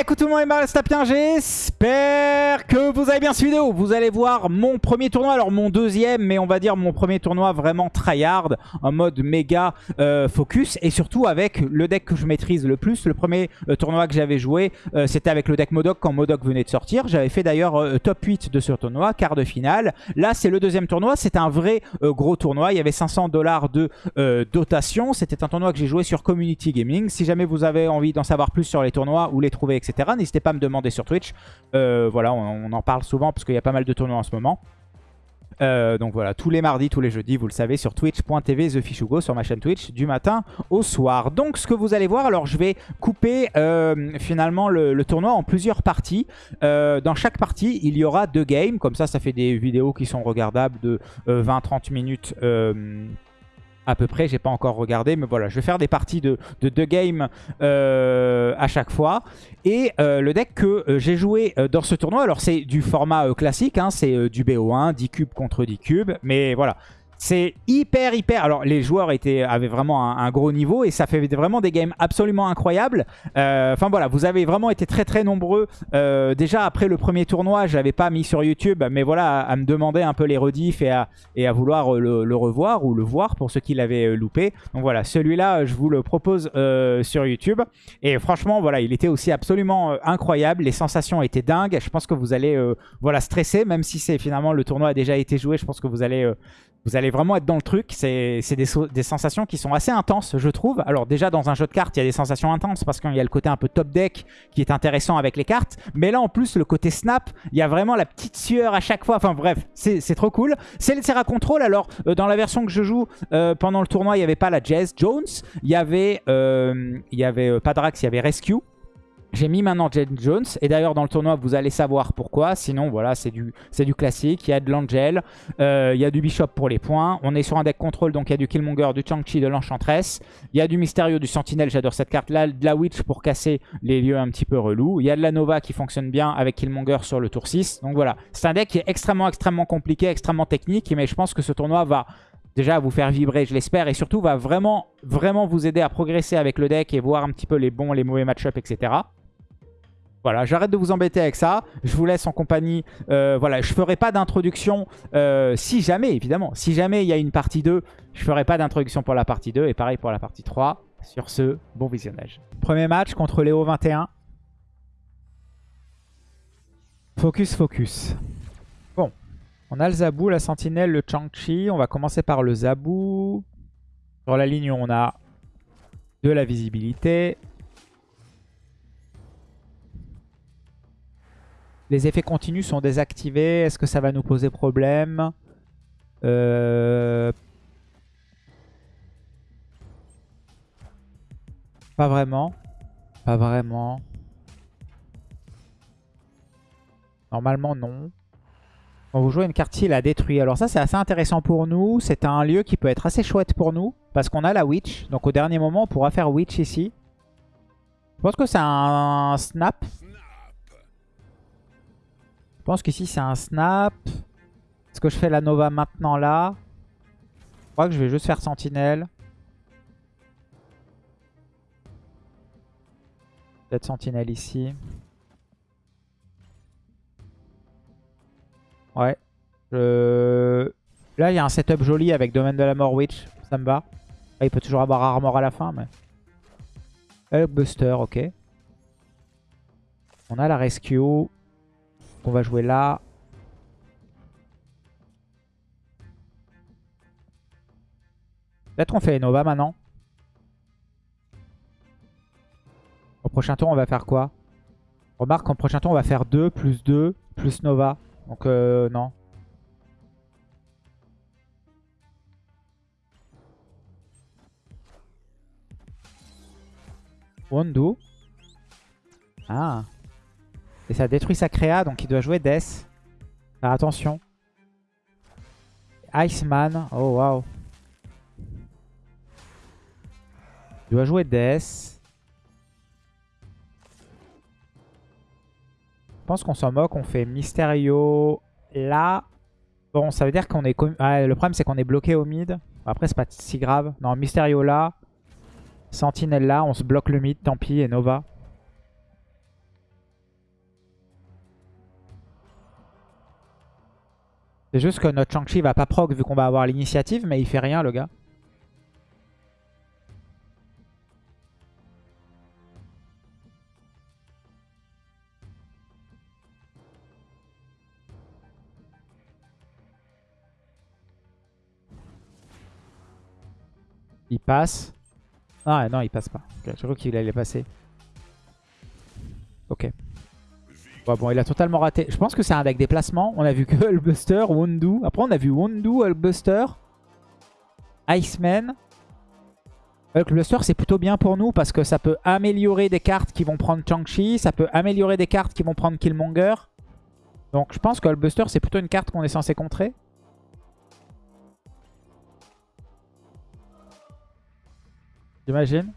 Écoute tout le monde, et Stapien, j'espère que vous avez bien suivi vidéo. Vous allez voir mon premier tournoi, alors mon deuxième, mais on va dire mon premier tournoi vraiment tryhard, en mode méga euh, focus, et surtout avec le deck que je maîtrise le plus. Le premier euh, tournoi que j'avais joué, euh, c'était avec le deck Modoc quand Modoc venait de sortir. J'avais fait d'ailleurs top 8 de ce tournoi, quart de finale. Là, c'est le deuxième tournoi, c'est un vrai gros tournoi. Il y avait 500 dollars de dotation. C'était un tournoi que j'ai joué sur Community Gaming. Si jamais vous avez envie d'en savoir plus sur les tournois ou les trouver etc. N'hésitez pas à me demander sur Twitch. Euh, voilà, on, en parle souvent parce qu'il y a pas mal de tournois en ce moment. Euh, donc voilà, tous les mardis, tous les jeudis, vous le savez, sur twitch.tv TheFishugo, sur ma chaîne Twitch, du matin au soir. Donc ce que vous allez voir, alors je vais couper euh, finalement le, tournoi en plusieurs parties. dans chaque partie, il y aura deux games, comme ça, ça fait des vidéos qui sont regardables de 20-30 minutes à peu près. J'ai pas encore regardé, mais voilà, je vais faire des parties de, deux games euh, à chaque fois. Et euh, le deck que euh, j'ai joué dans ce tournoi, alors c'est du format classique, hein, c'est du BO1, 10 cubes contre 10 cubes, mais voilà. C'est hyper, hyper... Alors, les joueurs avaient vraiment un, gros niveau et ça fait vraiment des games absolument incroyables. Euh, enfin, voilà, vous avez vraiment été très, très nombreux. Euh, déjà, après le premier tournoi, je l'avais pas mis sur YouTube, mais voilà, à, me demander un peu les rediffs et à, vouloir le, revoir ou le voir pour ceux qui l'avaient euh, loupé. Donc voilà, celui-là, je vous le propose sur YouTube. Et franchement, voilà, il était aussi absolument incroyable. Les sensations étaient dingues. Je pense que vous allez voilà, stresser, même si c'est finalement le tournoi a déjà été joué. Je pense que vous allez vous allez vraiment être dans le truc. C'est des, sensations qui sont assez intenses, je trouve. Alors déjà, dans un jeu de cartes, il y a des sensations intenses parce qu'il y a le côté un peu top deck qui est intéressant avec les cartes. Mais là, en plus, le côté snap, il y a vraiment la petite sueur à chaque fois. Enfin bref, c'est trop cool. C'est le Serra Control. Alors, euh, dans la version que je joue euh, pendant le tournoi, il n'y avait pas la Jazz Jones. Il y avait, euh, il y avait Padrax, il y avait Rescue. J'ai mis maintenant Jen Jones. Et d'ailleurs, dans le tournoi, vous allez savoir pourquoi. Sinon, voilà, c'est du, du classique. Il y a de l'Angel. Euh, il y a du Bishop pour les points. On est sur un deck contrôle. Donc, il y a du Killmonger, du Chang-Chi, de l'Enchantress. Il y a du Mysterio, du Sentinelle. J'adore cette carte-là. De la Witch pour casser les lieux un petit peu relous. Il y a de la Nova qui fonctionne bien avec Killmonger sur le tour 6. Donc, voilà. C'est un deck qui est extrêmement, extrêmement compliqué, extrêmement technique. Mais je pense que ce tournoi va déjà vous faire vibrer, je l'espère, et surtout va vraiment, vraiment vous aider à progresser avec le deck et voir un petit peu les bons, les mauvais match-up, etc. Voilà, j'arrête de vous embêter avec ça. Je vous laisse en compagnie. Euh, voilà, je ferai pas d'introduction euh, si jamais, évidemment. Si jamais il y a une partie 2, je ferai pas d'introduction pour la partie 2. Et pareil pour la partie 3. Sur ce, bon visionnage. Premier match contre Léo 21. Focus, focus. Bon, on a le Zabou, la Sentinelle, le Chang-Chi. On va commencer par le Zabou. Sur la ligne, on a de la visibilité. Les effets continus sont désactivés. Est-ce que ça va nous poser problème euh, Pas vraiment. Pas vraiment. Normalement, non. Quand vous jouez une carte il a détruit. Alors ça, c'est assez intéressant pour nous. C'est un lieu qui peut être assez chouette pour nous. Parce qu'on a la Witch. Donc au dernier moment, on pourra faire Witch ici. Je pense que c'est un snap. Je pense qu'ici c'est un snap. Est-ce que je fais la Nova maintenant là? Je crois que je vais juste faire Sentinelle. Peut-être Sentinelle ici. Ouais. Là, il y a un setup joli avec Domaine de la Mort Witch. Ça me va. il peut toujours avoir Armor à la fin, mais... Buster, ok. On a la Rescue. On va jouer là. Peut-être on fait Nova maintenant. Au prochain tour, on va faire quoi? Remarque, en prochain tour, on va faire 2 plus 2 plus Nova. Donc, euh, non. Wondo. Ah. Et ça détruit sa créa, donc il doit jouer Death. Faire attention. Iceman. Oh, waouh. Il doit jouer Death. Je pense qu'on s'en moque. On fait Mysterio là. Bon, ça veut dire qu'on est... Le problème, c'est qu'on est bloqué au mid. Après, c'est pas si grave. Non, Mysterio là. Sentinelle là. On se bloque le mid, tant pis. Et Nova. C'est juste que notre Shang-Chi va pas proc vu qu'on va avoir l'initiative, mais il fait rien le gars. Il passe. Ah non, il passe pas. Je crois qu'il allait passer. Ok. Bon, il a totalement raté. Je pense que c'est un deck déplacement. On a vu que Hulkbuster, Wondu. Après, on a vu Wondu, Hulkbuster, Iceman. Hulkbuster, c'est plutôt bien pour nous parce que ça peut améliorer des cartes qui vont prendre Chang-Chi. Ça peut améliorer des cartes qui vont prendre Killmonger. Donc, je pense que Hulkbuster, c'est plutôt une carte qu'on est censé contrer. J'imagine.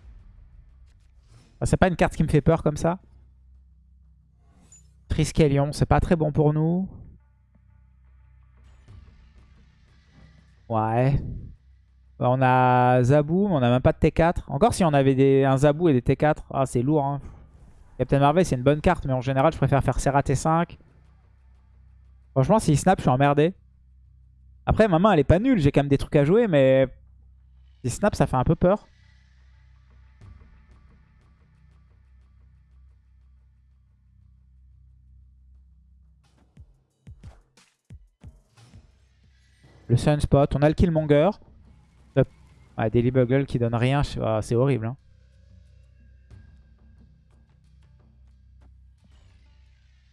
c'est pas une carte qui me fait peur comme ça. C'est pas très bon pour nous. Ouais. Bah, on a Zabou, mais on a même pas de T4. Encore si on avait des, un Zabou et des T4. Ah, c'est lourd. Hein. Captain Marvel, c'est une bonne carte, mais en général, je préfère faire Serra T5. Franchement, s'il snap, je suis emmerdé. Après, ma main, elle est pas nulle. J'ai quand même des trucs à jouer, mais... S'il snap, ça fait un peu peur. Le Sunspot. On a le Killmonger. Daily Bugle qui donne rien. C'est horrible. Hein.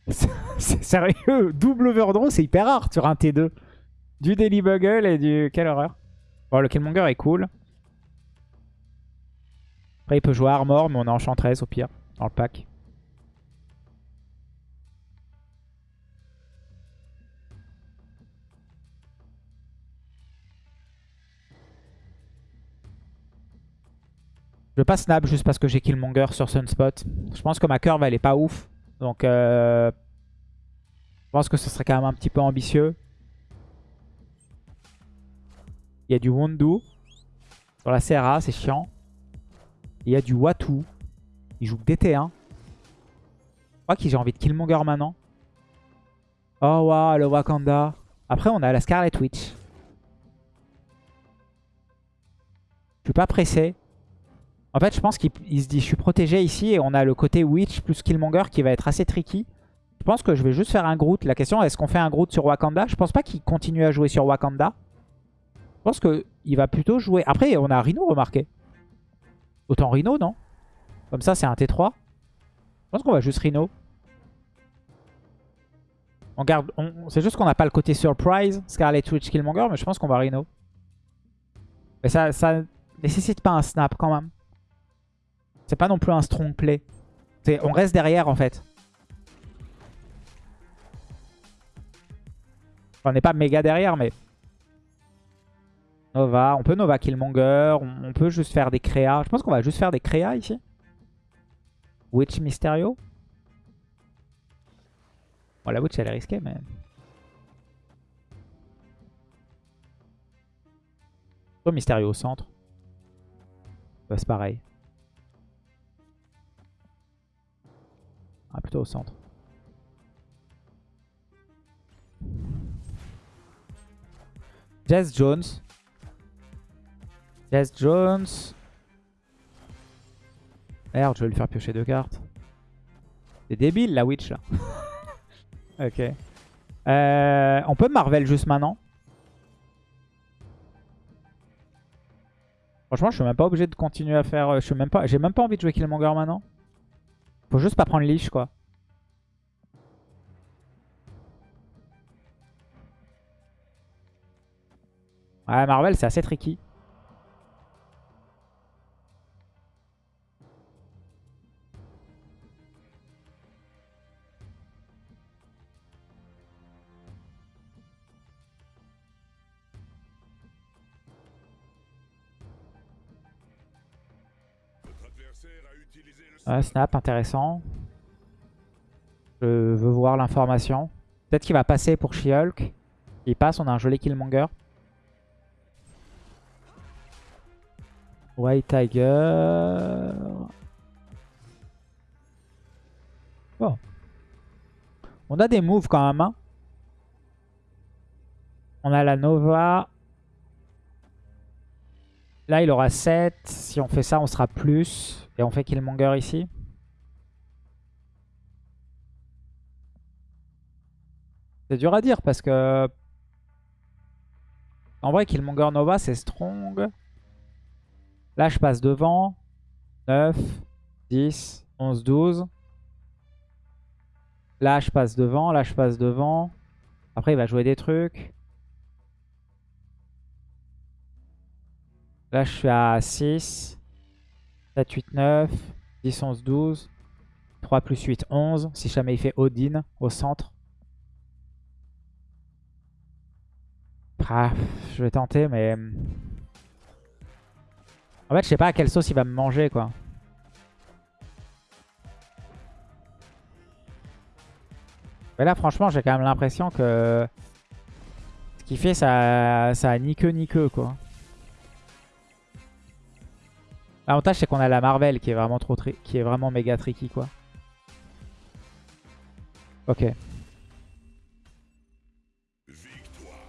c'est sérieux. Double overdraw, c'est hyper rare sur un T2. Du Daily Bugle et du... Quelle horreur. Bon, le Killmonger est cool. Après, il peut jouer Armor, mais on a Enchantress au pire, dans le pack. Je vais pas snap juste parce que j'ai Killmonger sur Sunspot. Je pense que ma curve elle est pas ouf. Donc euh, je pense que ce serait quand même un petit peu ambitieux. Il y a du Wondu. Sur la CRA, c'est chiant. Il y a du Watu. Il joue que DT1. Je crois que j'ai envie de Killmonger maintenant. Oh waouh, le Wakanda. Après, on a la Scarlet Witch. Je suis pas pressé. En fait, je pense qu'il se dit je suis protégé ici et on a le côté Witch plus Killmonger qui va être assez tricky. Je pense que je vais juste faire un Groot. La question, est-ce qu'on fait un Groot sur Wakanda? Je pense pas qu'il continue à jouer sur Wakanda. Je pense qu'il va plutôt jouer... Après, on a Rhino remarqué. Autant Rhino, non? Comme ça, c'est un T3. Je pense qu'on va juste Rhino. On garde... C'est juste qu'on n'a pas le côté surprise, Scarlet Witch Killmonger, mais je pense qu'on va Rhino. Mais ça, ça nécessite pas un snap quand même. C'est pas non plus un strong play. On reste derrière en fait. on n'est pas méga derrière, mais... Nova, on peut Nova Killmonger, on, peut juste faire des créas. Je pense qu'on va juste faire des créas ici. Witch Mysterio. Bon, la Witch elle est risquée, mais... Mysterio au centre. Bah, c'est pareil. Ah, plutôt au centre. Jazz Jones. Jazz Jones. Merde, je vais lui faire piocher deux cartes. C'est débile la witch là. ok. Euh, on peut Marvel juste maintenant. Franchement, je suis même pas obligé de continuer à faire. Euh, je suis même pas. J'ai même pas envie de jouer Killmonger maintenant. Faut juste pas prendre Leash, quoi. Ouais, Marvel, c'est assez tricky. Snap, intéressant. Je veux voir l'information. Peut-être qu'il va passer pour She-Hulk. Il passe, on a un joli Killmonger. White Tiger. On a des moves quand même. Hein. On a la Nova. Là, il aura 7. Si on fait ça, on sera plus. Et on fait Killmonger ici. C'est dur à dire parce que... En vrai, Killmonger Nova, c'est strong. Là, je passe devant. 9, 10, 11, 12. Là, je passe devant. Là, je passe devant. Après, il va jouer des trucs. Là, je suis à 6. 7, 8, 9. 10, 11, 12. 3 plus 8, 11. Si jamais il fait Odin au centre. Ah, je vais tenter, mais... En fait, je sais pas à quelle sauce il va me manger, quoi. Mais là, franchement, j'ai quand même l'impression que... Ce qu'il fait, ça, ça a ni queue ni queue, quoi. L'avantage, c'est qu'on a la Marvel qui est vraiment trop qui est vraiment méga tricky, quoi. Ok.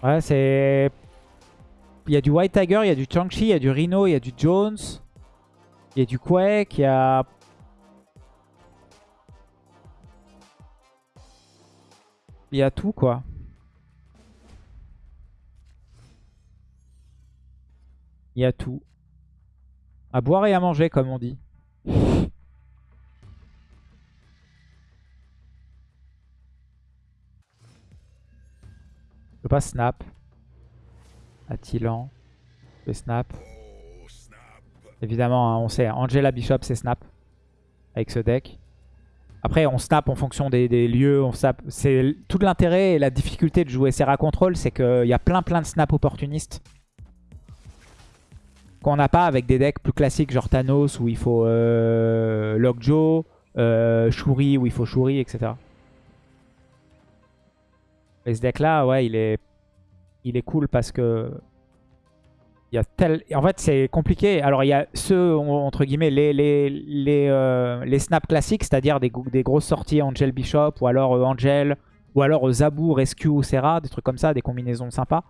Ouais, c'est... Il y a du White Tiger, il y a du Chang-Chi, il y a du Rhino, il y a du Jones. Il y a du Quake, il y a... Il y a tout, quoi. Il y a tout. À boire et à manger, comme on dit. Je peux pas snap. Attilan. Je snap. Évidemment, hein, on sait, Angela Bishop, c'est snap. Avec ce deck. Après, on snap en fonction des, lieux. On C'est Tout l'intérêt et la difficulté de jouer Serra Control, c'est qu'il y a plein plein de snaps opportunistes qu'on n'a pas avec des decks plus classiques genre Thanos où il faut euh, Lockjaw, euh, Shuri où il faut Shuri, etc. Et ce deck là, ouais, il est, il est cool parce que il y a tel... En fait, c'est compliqué. Alors, il y a ceux, entre guillemets, les, les, euh, snaps classiques, c'est-à-dire des, des, grosses sorties Angel Bishop, ou alors Angel, ou alors Zabu, Rescue, Serra, des trucs comme ça, des combinaisons sympas.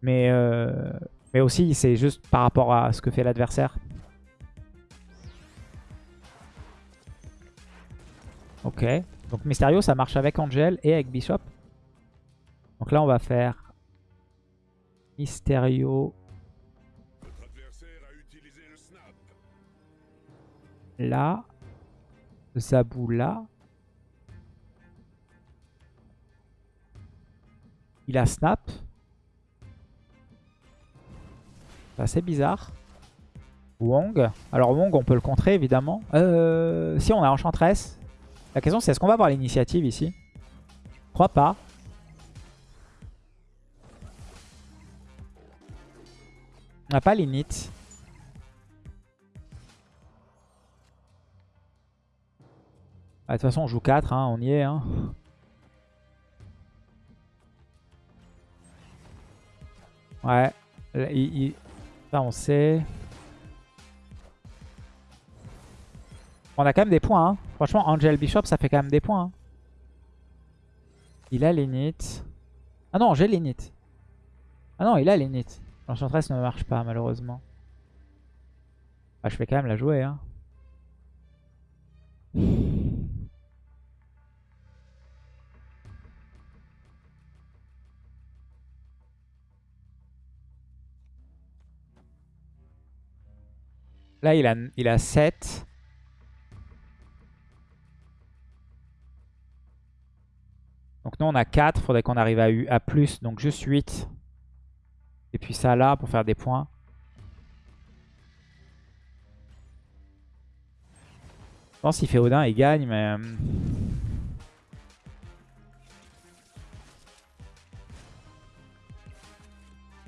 Mais, mais aussi, c'est juste par rapport à ce que fait l'adversaire. Ok. Donc Mysterio, ça marche avec Angel et avec Bishop. Donc là, on va faire Mysterio. Là. Zabou là. Il a snap. C'est assez bizarre. Wong. Alors Wong, on peut le contrer évidemment. Euh, si on a Enchantress. La question c'est est-ce qu'on va avoir l'initiative ici? Je crois pas. On n'a pas l'init. Ah, de toute façon on joue 4, hein, on y est. Hein. Ouais. il, on sait. On a quand même des points. Hein. Franchement, Angel Bishop, ça fait quand même des points. Hein. Il a l'init. Ah non, j'ai l'init. Ah non, il a l'init. L'enchantress ne marche pas, malheureusement. Ah, je vais quand même la jouer. Hein. Là, il a, il a 7. Donc nous, on a 4. Il faudrait qu'on arrive à, à plus. Donc juste 8. Et puis ça là pour faire des points. Je pense qu'il fait Odin, il gagne, mais... Euh,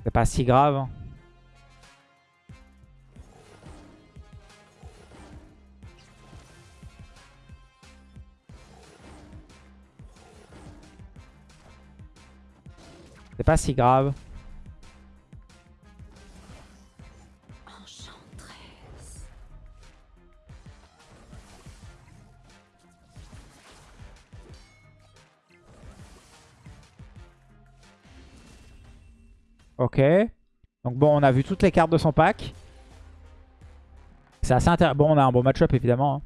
c'est pas si grave. Pas si grave. Ok. Donc bon, on a vu toutes les cartes de son pack. C'est assez intéressant. Bon, on a un bon match-up évidemment. Hein.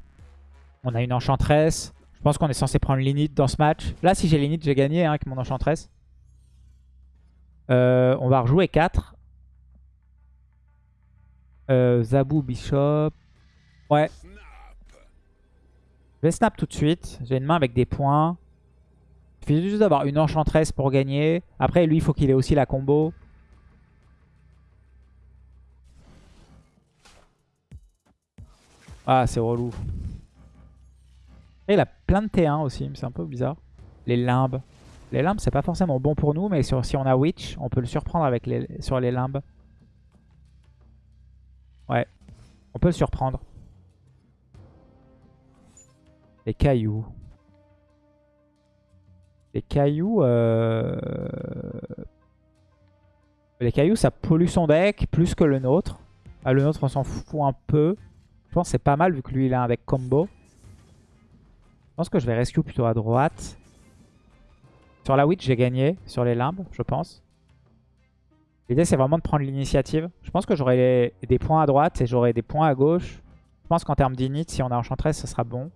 On a une enchantress. Je pense qu'on est censé prendre l'init dans ce match. Là, si j'ai l'init, j'ai gagné hein, avec mon enchantress. Euh, on va rejouer 4. Euh, Zabou, Bishop. Ouais. Je vais snap tout de suite. J'ai une main avec des points. Il suffit juste d'avoir une enchantress pour gagner. Après, lui, il faut qu'il ait aussi la combo. Ah, c'est relou. Il a plein de T1 aussi, c'est un peu bizarre. Les limbes. Les limbes, c'est pas forcément bon pour nous, mais si on a Witch, on peut le surprendre avec les, sur les limbes. Ouais, on peut le surprendre. Les cailloux. Les cailloux... Euh, les cailloux, ça pollue son deck plus que le nôtre. Ah, le nôtre, on s'en fout un peu. Je pense que c'est pas mal vu que lui, il a un deck combo. Je pense que je vais rescue plutôt à droite. Sur la Witch, j'ai gagné. Sur les limbes, je pense. L'idée, c'est vraiment de prendre l'initiative. Je pense que j'aurai des points à droite et j'aurai des points à gauche. Je pense qu'en termes d'init, si on a Enchantress, ce sera bon.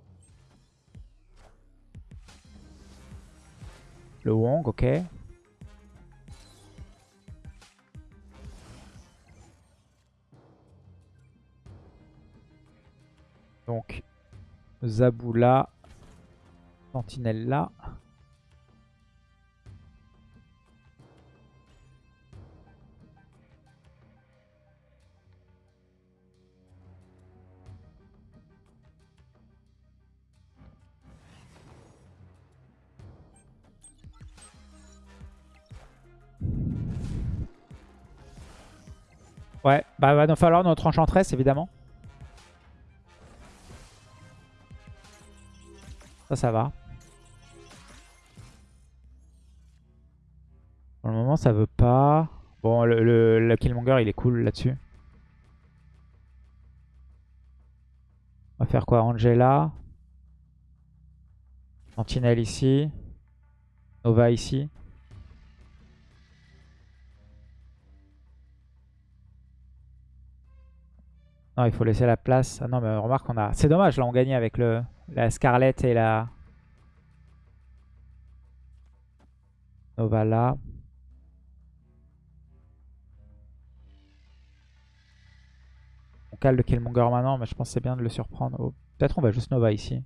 Le Wong, ok. Donc, Zaboula, Sentinelle là. Ouais, bah va nous falloir notre enchantress évidemment. Ça, ça va. Pour le moment, ça veut pas. Bon, le, le, Killmonger, il est cool là-dessus. On va faire quoi? Angela. Sentinelle ici. Nova ici. Non, il faut laisser la place. Ah non, mais remarque, on a... C'est dommage, là, on gagnait avec le... la Scarlett et la... Nova là. On cale le Killmonger maintenant, mais je pense que c'est bien de le surprendre. Oh, peut-être on va juste Nova ici.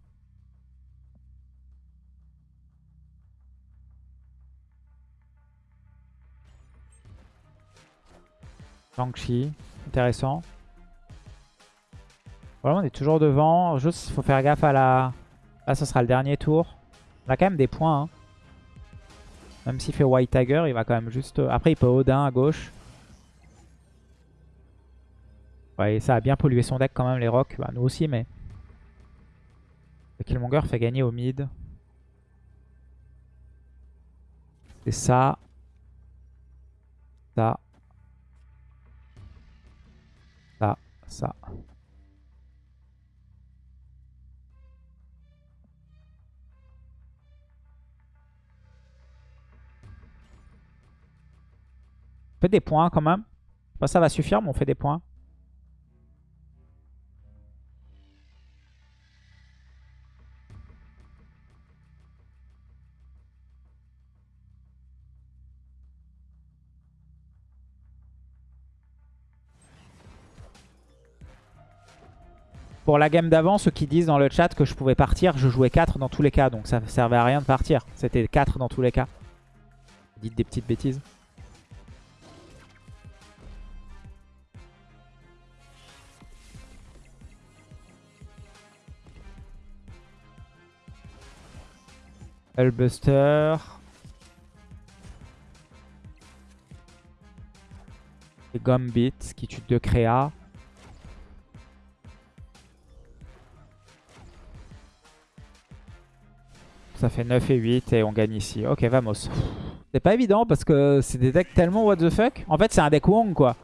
Shang-Chi, intéressant. Voilà, on est toujours devant. Juste, il faut faire gaffe à la... Là, ce sera le dernier tour. On a quand même des points. Hein. Même s'il fait White Tiger, il va quand même juste... Après, il peut Odin à gauche. Ouais, ça a bien pollué son deck quand même, les rocks. Bah, nous aussi, mais... Le Killmonger fait gagner au mid. C'est ça. Ça. Ça. Ça. On fait des points quand même. Pas ça va suffire, mais on fait des points. Pour la game d'avant, ceux qui disent dans le chat que je pouvais partir, je jouais 4 dans tous les cas. Donc ça servait à rien de partir. C'était 4 dans tous les cas. Dites des petites bêtises. Hellbuster. Et Gambit qui tue deux créas. Ça fait 9 et 8 et on gagne ici. Ok, vamos. C'est pas évident parce que c'est des decks tellement what the fuck. En fait, c'est un deck Wong quoi.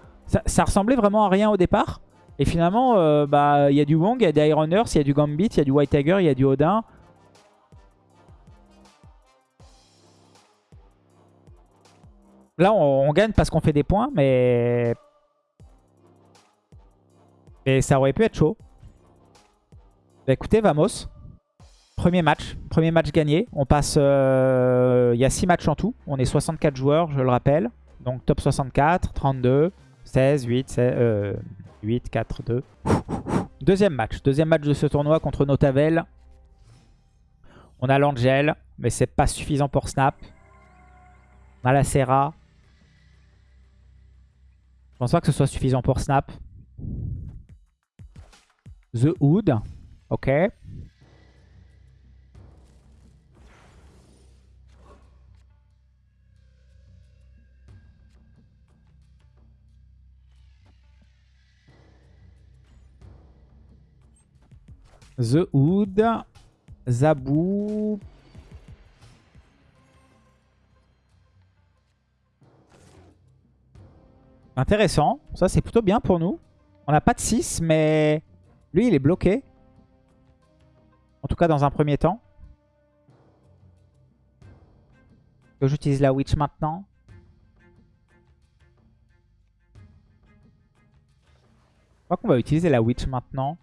Ça, ressemblait vraiment à rien au départ. Et finalement, euh, bah, il y a du Wong, il y a des Iron Earth, il y a du Gambit, il y a du White Tiger, il y a du Odin. Là, on, gagne parce qu'on fait des points, mais... Et ça aurait pu être chaud. Bah écoutez, vamos. Premier match. Premier match gagné. On passe... euh, Il y a 6 matchs en tout. On est 64 joueurs, je le rappelle. Donc top 64, 32, 16, 8, 16, euh, 8, 4, 2. Deuxième match. Deuxième match de ce tournoi contre Notavel. On a l'Angel, mais c'est pas suffisant pour Snap. On a la Serra. Je pense pas que ce soit suffisant pour Snap. The Hood. Ok. The Hood. Zabou. Intéressant. Ça, c'est plutôt bien pour nous. On n'a pas de 6, mais lui, il est bloqué. En tout cas, dans un premier temps. J'utilise la Witch maintenant. Je crois qu'on va utiliser la Witch maintenant.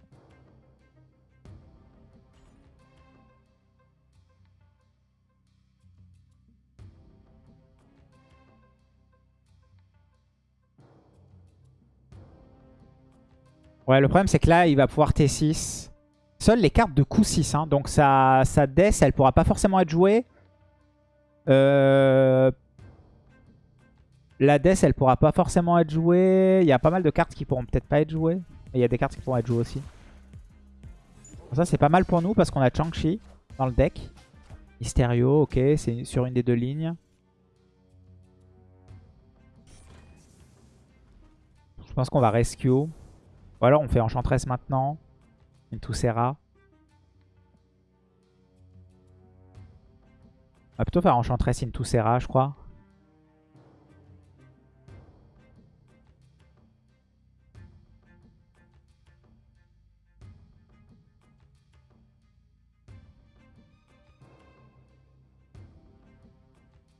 Ouais, le problème, c'est que là, il va pouvoir T6. Seules les cartes de coup 6. Hein, donc sa, sa Death, elle pourra pas forcément être jouée. Euh... La Death, elle pourra pas forcément être jouée. Il y a pas mal de cartes qui pourront peut-être pas être jouées. Mais il y a des cartes qui pourront être jouées aussi. Ça, c'est pas mal pour nous parce qu'on a Chang-Chi dans le deck. Mysterio, ok, c'est sur une des deux lignes. Je pense qu'on va rescue. Ou alors on fait Enchantress maintenant. Into Serra. On va plutôt faire Enchantress Into Serra, je crois.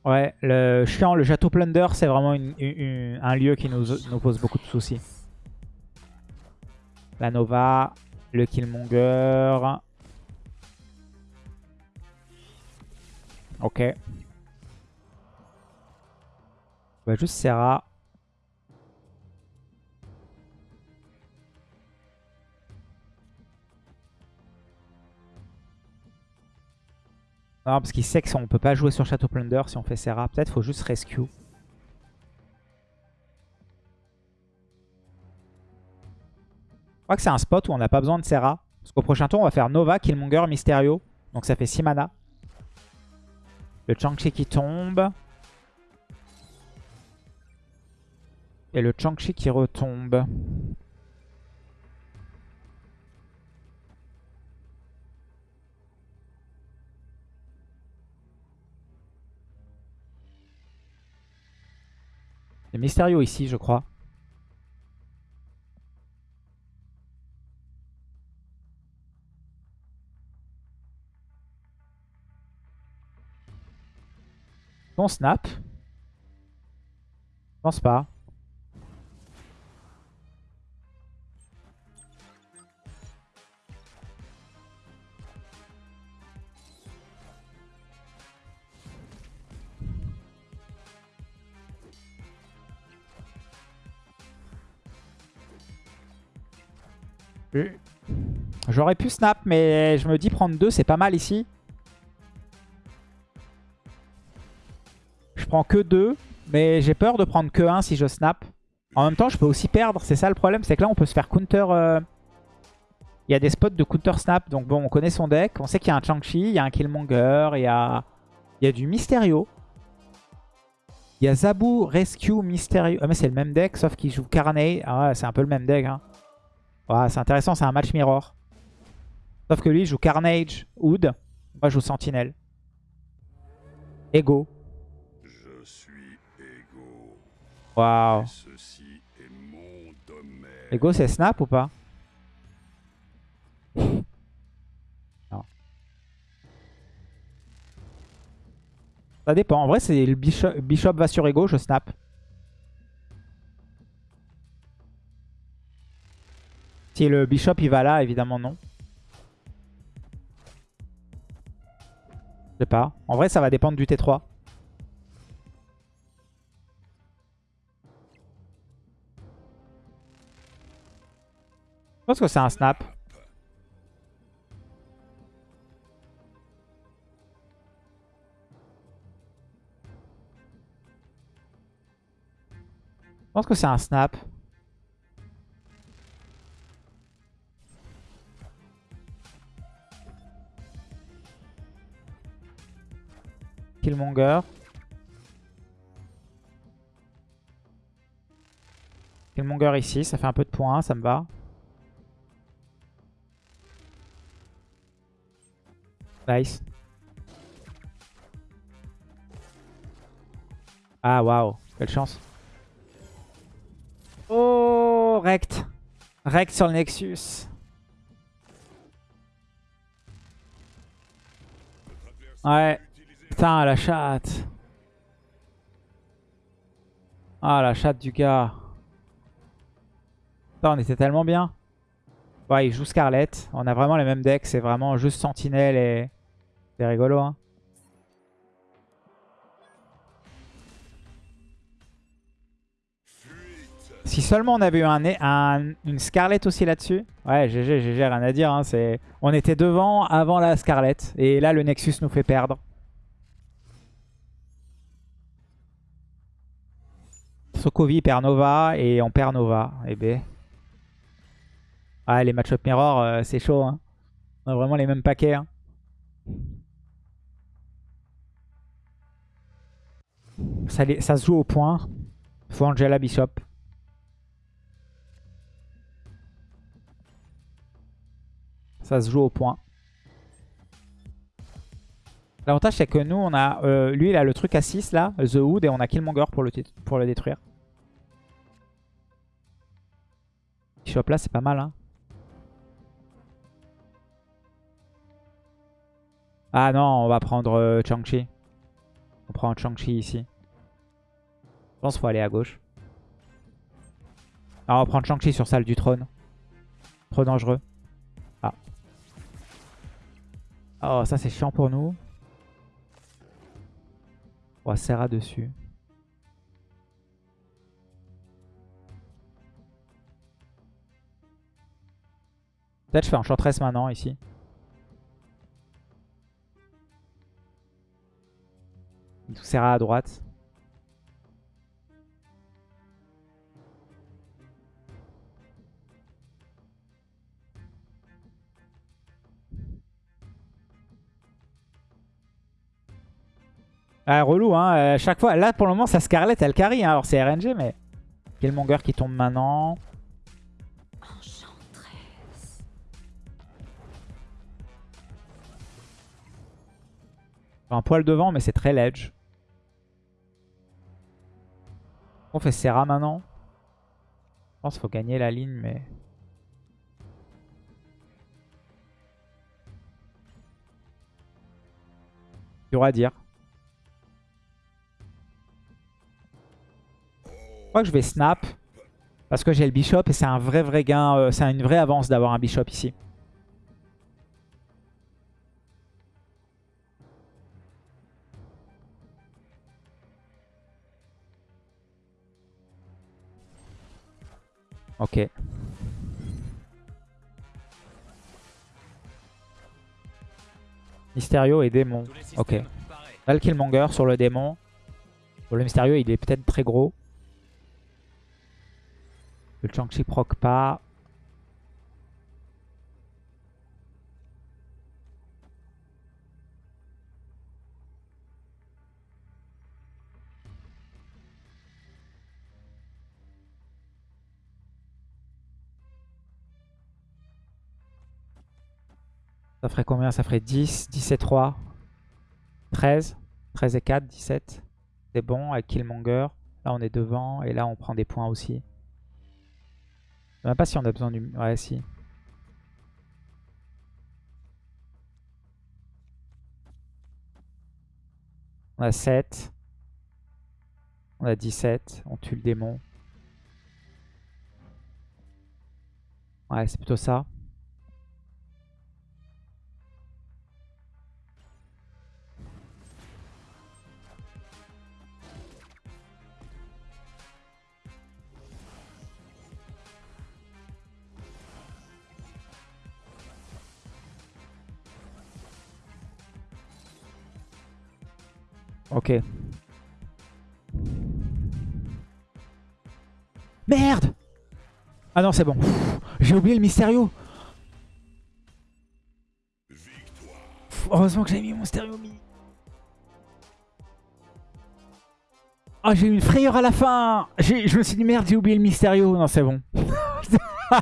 Ouais, le chiant, le château Plunder, c'est vraiment une- une- un lieu qui nous pose beaucoup de soucis. La Nova, le Killmonger. Ok. On va juste Serra. Non, parce qu'il sait qu'on peut pas jouer sur Château Plunder si on fait Serra. Peut-être faut juste Rescue. Crois que c'est un spot où on n'a pas besoin de Serra. Parce qu'au prochain tour, on va faire Nova, Killmonger, Mysterio. Donc ça fait 6 mana. Le Chang-Chi qui tombe. Et le Chang-Chi qui retombe. A Mysterio ici, je crois. On snap. Je pense pas. J'aurais pu snap, mais je me dis prendre 2, c'est pas mal ici. Prends que 2, mais j'ai peur de prendre que 1 si je snap. En même temps, je peux aussi perdre. C'est ça le problème, c'est que là, on peut se faire counter... euh, Il y a des spots de counter snap, donc bon, on connaît son deck. On sait qu'il y a un Chang-Chi, il y a un Killmonger, il y a... il y a du Mysterio. Il y a Zabu, Rescue, Mysterio. Ah mais c'est le même deck, sauf qu'il joue Carnage. Ah ouais, c'est un peu le même deck. Hein. C'est intéressant, c'est un match mirror. Sauf que lui, il joue Carnage, Hood. Moi, je joue Sentinelle. Ego. Waouh. Ego, c'est snap ou pas? Non. Ça dépend. En vrai, c'est le bishop, bishop va sur ego, je snap. Si le bishop il va là, évidemment non. Je sais pas. En vrai, ça va dépendre du T3. Pense que c'est un snap. Je pense que c'est un snap. Killmonger. Killmonger ici, ça fait un peu de points, ça me va. Nice. Ah waouh, quelle chance. Oh, rect. Rect sur le Nexus. Ouais. Putain, la chatte. Ah, la chatte du gars. Putain, on était tellement bien. Ouais, il joue Scarlet. On a vraiment les mêmes decks. C'est vraiment juste Sentinelle et... C'est rigolo, hein. Si seulement on avait eu un, une Scarlet aussi là-dessus. Ouais, GG, GG, rien à dire. Hein, on était devant avant la Scarlet. Et là, le Nexus nous fait perdre. Sokovi perd Nova et on perd Nova. Et B. Ah, les match-up mirror, euh, c'est chaud. Hein. On a vraiment les mêmes paquets. Hein. Ça, se joue au point. Faut Angela Bishop. Ça se joue au point. L'avantage c'est que nous on a... Euh, lui il a le truc à 6 là, The Hood, et on a Killmonger pour le, pour le détruire. Bishop là c'est pas mal hein. Ah non, on va prendre euh, Chang-Chi. On prend Chang-Chi ici. Je pense qu'il faut aller à gauche. Ah, on va prendre Chang-Chi sur salle du trône. Trop dangereux. Ah. Oh, ça c'est chiant pour nous. On va Serra dessus. Peut-être je fais Enchantress maintenant ici. Serra à droite. Ah, relou, hein. chaque fois. Là, pour le moment, ça Scarlet, elle carry. Hein. Alors, c'est RNG, mais. Killmonger qui tombe maintenant? Un poil devant, mais c'est très ledge. On fait Serra maintenant. Je pense qu'il faut gagner la ligne, mais... Dur à dire. Je crois que je vais snap. Parce que j'ai le bishop et c'est un vrai vrai gain. Euh, c'est une vraie avance d'avoir un bishop ici. Ok. Mysterio et démon. Ok. Là, le Killmonger sur le démon. le Mysterio, il est peut-être très gros. Le Chang-Chi proc pas. Ça ferait combien? Ça ferait 10, 10 et 3, 13. 13 et 4, 17. C'est bon avec Killmonger. Là, on est devant. Et là, on prend des points aussi. Je sais même pas si on a besoin du... Ouais, si. On a 7. On a 17. On tue le démon. Ouais, c'est plutôt ça. Ok. Merde Ah non, c'est bon. J'ai oublié le mystérieux. Heureusement que j'ai mis mon stéréo mi. Ah, j'ai eu une frayeur à la fin Je me suis dit, merde, j'ai oublié le mystérieux. Non, c'est bon.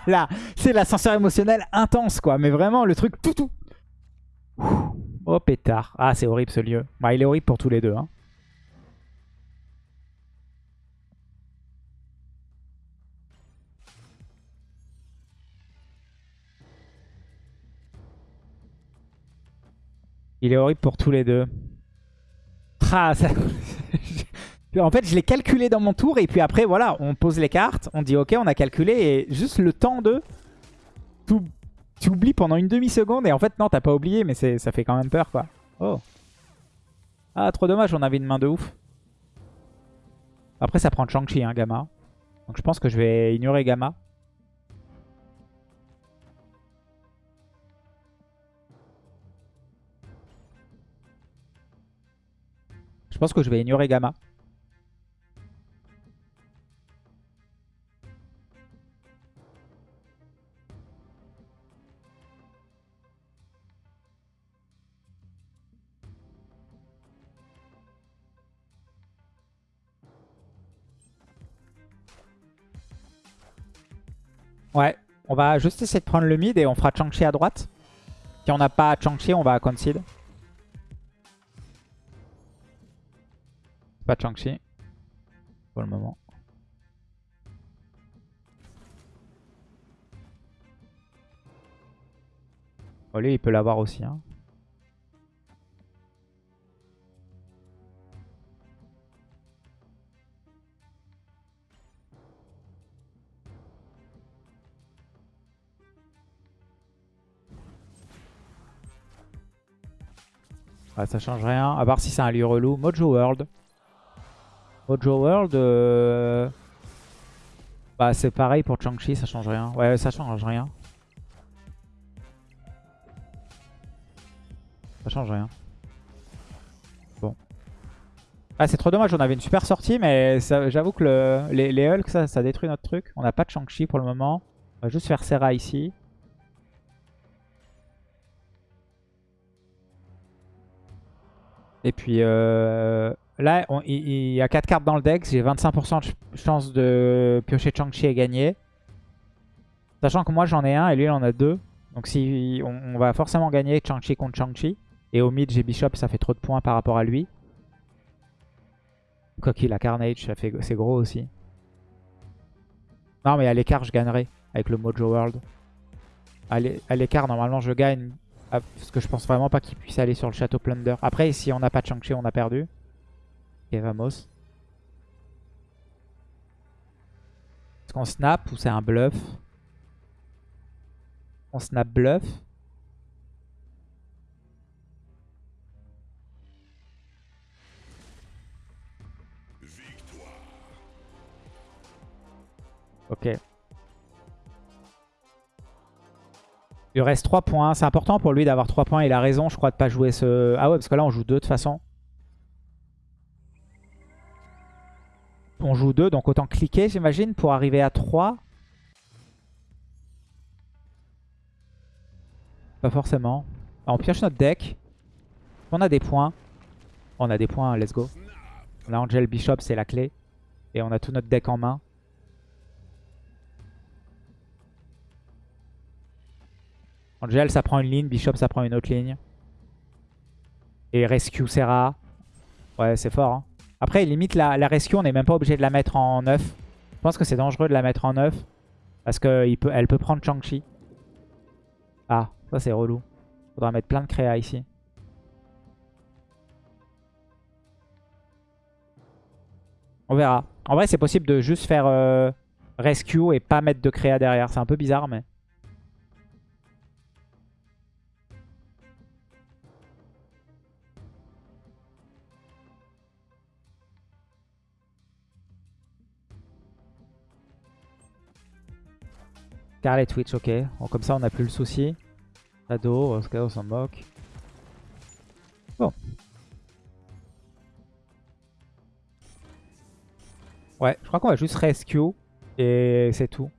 Voilà, c'est l'ascenseur émotionnel intense, quoi. Mais vraiment, le truc tout tout. Oh, pétard. Ah, c'est horrible, ce lieu. Bah, il est horrible pour tous les deux, hein. Il est horrible pour tous les deux. Ah, ça... en fait, je l'ai calculé dans mon tour et puis après, voilà, on pose les cartes, on dit ok, on a calculé et juste le temps de... Tu oublies pendant une demi-seconde et en fait, non, t'as pas oublié, mais ça fait quand même peur, quoi. Oh. Ah, trop dommage, on avait une main de ouf. Après, ça prend Shang-Chi, hein, Gamma. Donc je pense que je vais ignorer Gamma. Je pense que je vais ignorer Gamma. Ouais, on va juste essayer de prendre le mid et on fera Chang-Chi à droite. Si on n'a pas Chang-Chi, on va concede. Pas Chang-Chi. Pour le moment. Oh, lui, il peut l'avoir aussi. Hein. Ah, ça change rien, à part si c'est un lieu relou. Mojo World. Mojo World, euh, bah, c'est pareil pour Chang-Chi, ça change rien. Ouais, ça change rien. Ça change rien. Bon. Ah, c'est trop dommage, on avait une super sortie, mais j'avoue que les, Hulk, ça, détruit notre truc. On n'a pas de Chang-Chi pour le moment. On va juste faire Serra ici. Et puis euh, là, il, y a 4 cartes dans le deck. J'ai 25% de chance de piocher Chang-Chi et gagner. Sachant que moi j'en ai un et lui il en a deux. Donc si on, va forcément gagner Chang-Chi contre Chang-Chi. Et au mid j'ai Bishop, ça fait trop de points par rapport à lui. Quoi qu'il a Carnage, c'est gros aussi. Non mais à l'écart je gagnerai avec le Mojo World. À l'écart normalement je gagne parce que je pense vraiment pas qu'il puisse aller sur le château Plunder. Après, si on n'a pas Shang-Chi, on a perdu. Ok, vamos. Est-ce qu'on snap ou c'est un bluff? On snap bluff. Ok. Il reste 3 points. C'est important pour lui d'avoir 3 points. Il a raison, je crois, de pas jouer ce... Ah ouais, parce que là, on joue 2 de toute façon. On joue 2, donc autant cliquer, j'imagine, pour arriver à 3. Pas forcément. on pioche notre deck. On a des points. On a des points, let's go. A Angel Bishop, c'est la clé. Et on a tout notre deck en main. Angel, ça prend une ligne. Bishop, ça prend une autre ligne. Et Rescue Serra. Ouais, c'est fort. Hein. Après, limite, la, Rescue, on n'est même pas obligé de la mettre en 9. Je pense que c'est dangereux de la mettre en 9. Parce qu'elle peut, peut prendre Chang-Chi. Ah, ça c'est relou. Faudra mettre plein de créa ici. On verra. En vrai, c'est possible de juste faire euh, rescue et pas mettre de créa derrière. C'est un peu bizarre, mais... Scarlet Twitch, ok. Comme ça, on n'a plus le souci. Shadow, Oscar, on s'en moque. Bon. Ouais, je crois qu'on va juste rescue et c'est tout.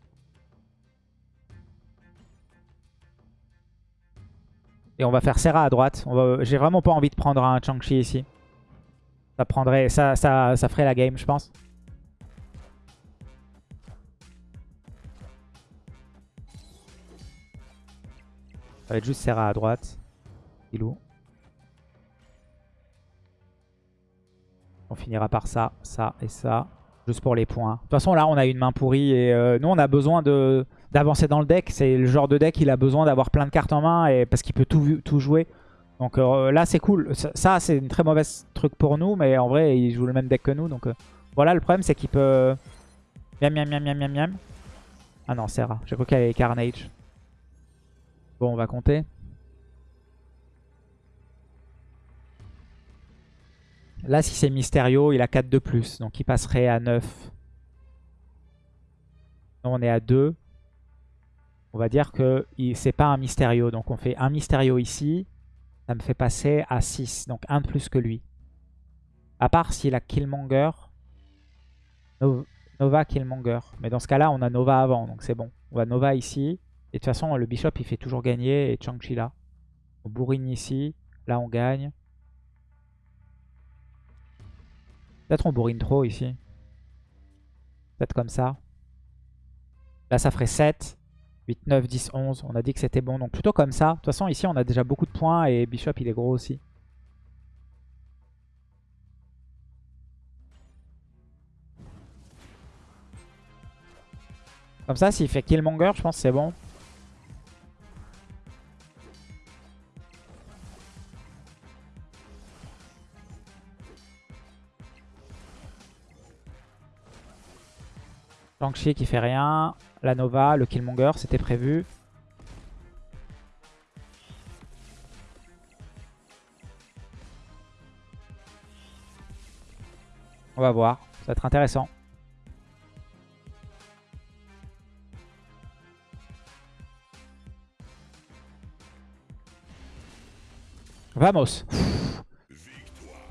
Et on va faire Serra à droite. J'ai vraiment pas envie de prendre un Chang-Chi ici. Ça prendrait, ça, ça, ça ferait la game, je pense. Ça va être juste Serra à droite. Ilou. On finira par ça, ça et ça. Juste pour les points. De toute façon, là, on a une main pourrie. Et euh, nous, on a besoin d'avancer dans le deck. C'est le genre de deck, il a besoin d'avoir plein de cartes en main parce qu'il peut tout, tout jouer. Donc euh, là, c'est cool. Ça, c'est une très mauvaise truc pour nous. Mais en vrai, il joue le même deck que nous. Donc euh, voilà, le problème, c'est qu'il peut... Miam, miam, miam, miam, miam, miam. Ah non, Serra. J'ai cru qu'il y avait Carnage. Bon, on va compter. Là, si c'est Mysterio, il a 4 de plus. Donc il passerait à 9. Non, on est à 2. On va dire que c'est pas un Mysterio. Donc on fait un Mysterio ici. Ça me fait passer à 6. Donc 1 de plus que lui. À part s'il a Killmonger. Nova Killmonger. Mais dans ce cas-là, on a Nova avant. Donc c'est bon. On va Nova ici. Et de toute façon, le Bishop, il fait toujours gagner. Et Chang-Chi là. On bourrine ici. Là, on gagne. Peut-être on bourrine trop ici. Peut-être comme ça. Là, ça ferait 7. 8, 9, 10, 11. On a dit que c'était bon. Donc plutôt comme ça. De toute façon, ici, on a déjà beaucoup de points. Et Bishop, il est gros aussi. Comme ça, s'il fait Killmonger, je pense que c'est bon. Shang-Chi qui fait rien. La Nova, le Killmonger, c'était prévu. On va voir. Ça va être intéressant. Vamos.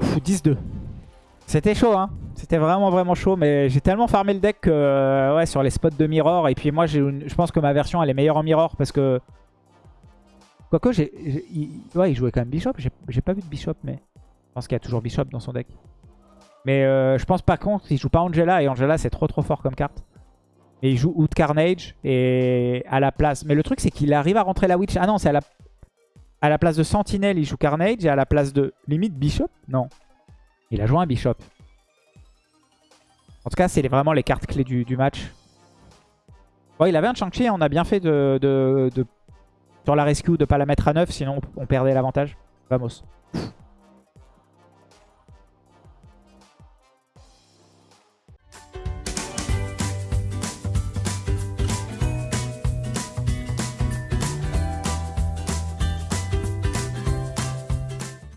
10-2. C'était chaud, hein. C'était vraiment vraiment chaud, mais j'ai tellement farmé le deck que, euh, ouais, sur les spots de mirror. Et puis moi, je pense que ma version, elle est meilleure en mirror parce que... Quoique, j'ai, ouais, il jouait quand même Bishop. J'ai pas vu de Bishop, mais je pense qu'il y a toujours Bishop dans son deck. Mais euh, je pense pas contre, il joue pas Angela. Et Angela, c'est trop trop fort comme carte. Et il joue Out Carnage et à la place... Mais le truc, c'est qu'il arrive à rentrer la Witch. Ah non, c'est à la... À la place de Sentinelle, il joue Carnage. Et à la place de limite Bishop Non. Il a joué un Bishop. En tout cas, c'est vraiment les cartes clés du, match. Bon, il avait un Shang-Chi, on a bien fait de, sur la rescue de pas la mettre à 9, sinon on perdait l'avantage. Vamos.